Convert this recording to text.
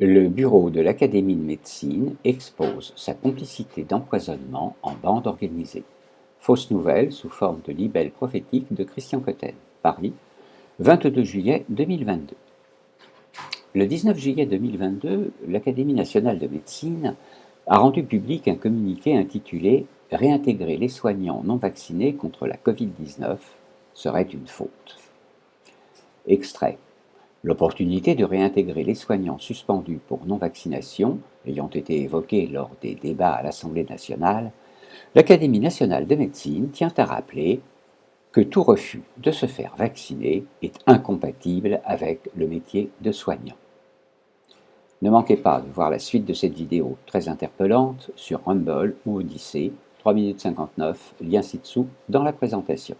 Le bureau de l'Académie de médecine expose sa complicité d'empoisonnement en bande organisée. Fausse nouvelle sous forme de libelle prophétique de Christian Cotten. Paris, 22 juillet 2022. Le 19 juillet 2022, l'Académie nationale de médecine a rendu public un communiqué intitulé « Réintégrer les soignants non vaccinés contre la Covid-19 serait une faute ». Extrait. L'opportunité de réintégrer les soignants suspendus pour non-vaccination ayant été évoquée lors des débats à l'Assemblée nationale, l'Académie nationale de médecine tient à rappeler que tout refus de se faire vacciner est incompatible avec le métier de soignant. Ne manquez pas de voir la suite de cette vidéo très interpellante sur Rumble ou Odyssey, 3 minutes 59, lien ci-dessous dans la présentation.